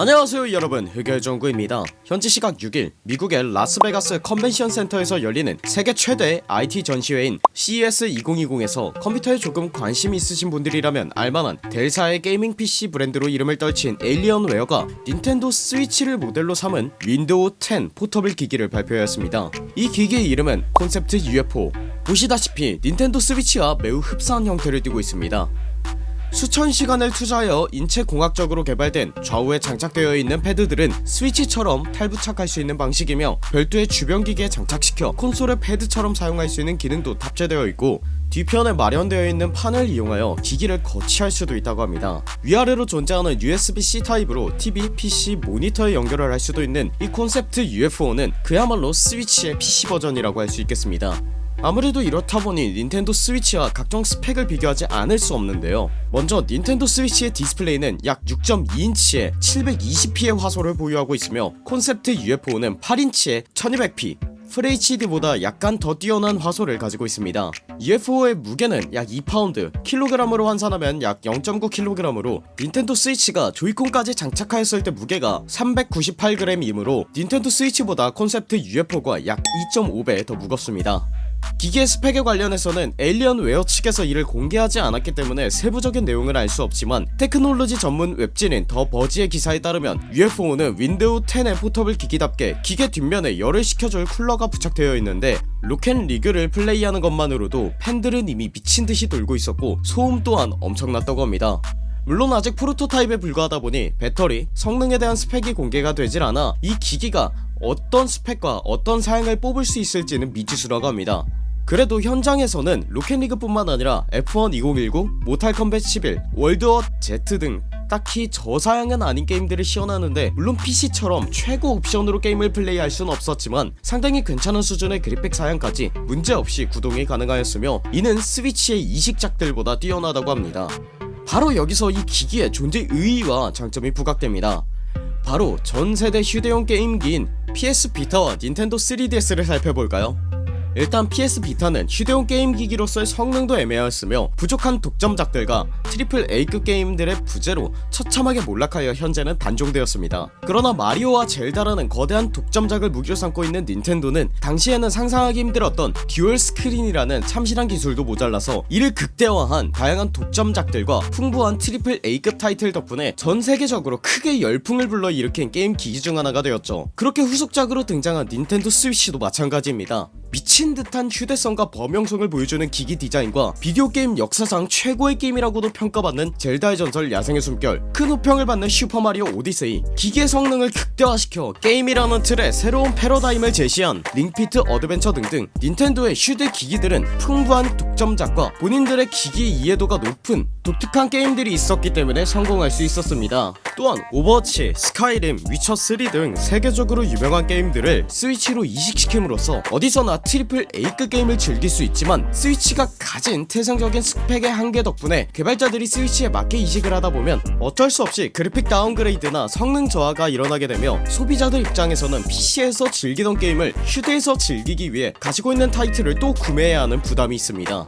안녕하세요 여러분. 흑열정구입니다. 현지 시각 6일 미국의 라스베가스 컨벤션 센터에서 열리는 세계 최대 IT 전시회인 CES 2020에서 컴퓨터에 조금 관심 있으신 분들이라면 알만한 델사의 게이밍 PC 브랜드로 이름을 떨친 에일리언웨어가 닌텐도 스위치를 모델로 삼은 윈도우 10 포터블 기기를 발표하였습니다. 이 기기의 이름은 콘셉트 UFO 보시다시피 닌텐도 스위치와 매우 흡사한 형태를 띠고 있습니다 수천 시간을 투자하여 인체공학적으로 개발된 좌우에 장착되어 있는 패드들은 스위치처럼 탈부착할 수 있는 방식이며 별도의 주변 기기에 장착시켜 콘솔의 패드처럼 사용할 수 있는 기능도 탑재되어 있고 뒤편에 마련되어 있는 판을 이용하여 기기를 거치할 수도 있다고 합니다. 위아래로 존재하는 USB-C 타입으로 TV, PC, 모니터에 연결을 할 수도 있는 이 콘셉트 UFO는 그야말로 스위치의 PC 버전이라고 할 수 있겠습니다 아무래도 이렇다 보니 닌텐도 스위치와 각종 스펙을 비교하지 않을 수 없는데요. 먼저 닌텐도 스위치의 디스플레이는 약 6.2인치의 720p의 화소를 보유하고 있으며 콘셉트 UFO는 8인치의 1200p FHD보다 약간 더 뛰어난 화소를 가지고 있습니다. UFO의 무게는 약 2파운드 킬로그램으로 환산하면 약 0.9kg으로 닌텐도 스위치가 조이콘까지 장착하였을 때 무게가 398g이므로 닌텐도 스위치보다 콘셉트 UFO가 약 2.5배 더 무겁습니다 기기의 스펙에 관련해서는 에일리언웨어 측에서 이를 공개하지 않았기 때문에 세부적인 내용을 알 수 없지만 테크놀로지 전문 웹진인 더 버지의 기사에 따르면 UFO는 윈도우 10의 포터블 기기답게 기계 뒷면에 열을 식혀줄 쿨러가 부착되어 있는데 로켓 리그를 플레이하는 것만으로도 팬들은 이미 미친듯이 돌고 있었고 소음 또한 엄청났다고 합니다. 물론 아직 프로토타입에 불과하다 보니 배터리, 성능에 대한 스펙이 공개가 되질 않아 이 기기가 어떤 스펙과 어떤 사양을 뽑을 수 있을지는 미지수라고 합니다. 그래도 현장에서는 로켓리그 뿐만 아니라 F1 2019, 모탈 컴뱃 11, 월드워 Z 등 딱히 저사양은 아닌 게임들을 시연하는데 물론 PC처럼 최고 옵션으로 게임을 플레이할 순 없었지만 상당히 괜찮은 수준의 그래픽 사양까지 문제없이 구동이 가능하였으며 이는 스위치의 이식작들보다 뛰어나다고 합니다. 바로 여기서 이 기기의 존재 의의와 장점이 부각됩니다. 바로 전세대 휴대용 게임기인 PS 비타와 닌텐도 3DS를 살펴볼까요? 일단 PS 비타는 휴대용 게임 기기로서의 성능도 애매하였으며 부족한 독점작들과 트리플 A급 게임들의 부재로 처참하게 몰락하여 현재는 단종되었습니다. 그러나 마리오와 젤다라는 거대한 독점작을 무기로 삼고 있는 닌텐도는 당시에는 상상하기 힘들었던 듀얼 스크린이라는 참신한 기술도 모자라서 이를 극대화한 다양한 독점작들과 풍부한 트리플 A급 타이틀 덕분에 전세계적으로 크게 열풍을 불러일으킨 게임 기기 중 하나가 되었죠. 그렇게 후속작으로 등장한 닌텐도 스위치도 마찬가지입니다. 미친 듯한 휴대성과 범용성을 보여주는 기기 디자인과 비디오 게임 역사상 최고의 게임이라고도 평가받는 젤다의 전설 야생의 숨결 큰 호평을 받는 슈퍼마리오 오디세이. 기기의 성능을 극대화시켜 게임이라는 틀에 새로운 패러다임을 제시한 링피트 어드벤처 등등 닌텐도의 휴대 기기들은 풍부한 독점작과 본인들의 기기 이해도가 높은 독특한 게임들이 있었기 때문에 성공할 수 있었습니다. 또한 오버워치, 스카이림, 위쳐3 등 세계적으로 유명한 게임들을 스위치로 이식시킴으로써 어디서나 트리플 A급 게임을 즐길 수 있지만 스위치가 가진 태생적인 스펙의 한계 덕분에 개발자들이 스위치에 맞게 이식을 하다보면 어쩔 수 없이 그래픽 다운그레이드나 성능 저하가 일어나게 되며 소비자들 입장에서는 PC에서 즐기던 게임을 휴대에서 즐기기 위해 가지고 있는 타이틀을 또 구매해야 하는 부담이 있습니다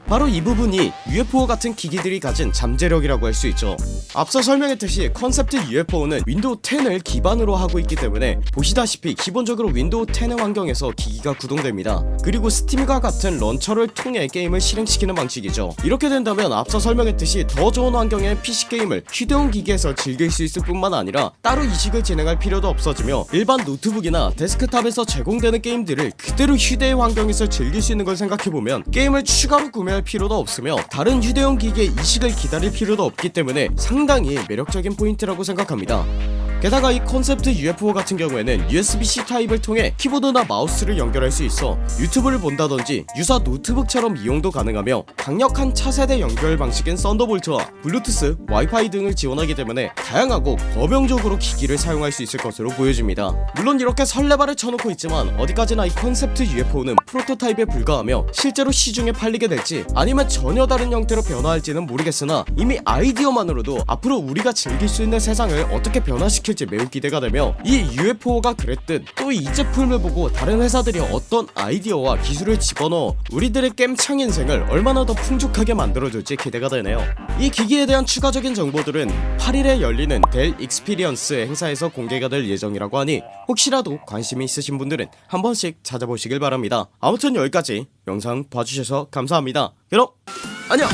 바로 이 부분이 UFO 같은 기기들이 가진 잠재력이라고 할 수 있죠. 앞서 설명했듯이 컨셉트 UFO는 윈도우 10을 기반으로 하고 있기 때문에 보시다시피 기본적으로 윈도우 10의 환경에서 기기가 구동됩니다. 그리고 스팀과 같은 런처를 통해 게임을 실행시키는 방식이죠. 이렇게 된다면 앞서 설명했듯이 더 좋은 환경의 PC게임을 휴대용 기기에서 즐길 수 있을 뿐만 아니라 따로 이식을 진행할 필요도 없어지며 일반 노트북이나 데스크탑에서 제공되는 게임들을 그대로 휴대의 환경에서 즐길 수 있는 걸 생각해보면 게임을 추가로 구매할 필요도 없으며 다른 휴대용 기기의 이식을 기다릴 필요도 없기 때문에 상당히 매력적인 포인트라고 생각합니다 게다가 이 콘셉트 UFO 같은 경우에는 USB-C 타입을 통해 키보드나 마우스를 연결할 수 있어 유튜브를 본다던지 유사 노트북처럼 이용도 가능하며 강력한 차세대 연결 방식인 썬더볼트와 블루투스, 와이파이 등을 지원하기 때문에 다양하고 범용적으로 기기를 사용할 수 있을 것으로 보여집니다. 물론 이렇게 설레발을 쳐놓고 있지만 어디까지나 이 콘셉트 UFO는 프로토타입에 불과하며 실제로 시중에 팔리게 될지 아니면 전혀 다른 형태로 변화할지는 모르겠으나 이미 아이디어만으로도 앞으로 우리가 즐길 수 있는 세상을 어떻게 변화시킬 성공시킬지 매우 기대가 되며 이 UFO가 그랬듯 또 이 제품을 보고 다른 회사들이 어떤 아이디어와 기술을 집어넣어 우리들의 겜창 인생을 얼마나 더 풍족하게 만들어줄지 기대가 되네요. 이 기기에 대한 추가적인 정보들은 8일에 열리는 Dell Experience 행사에서 공개가 될 예정이라고 하니 혹시라도 관심이 있으신 분들은 한 번씩 찾아보시길 바랍니다. 아무튼 여기까지 영상 봐주셔서 감사합니다. 그럼 안녕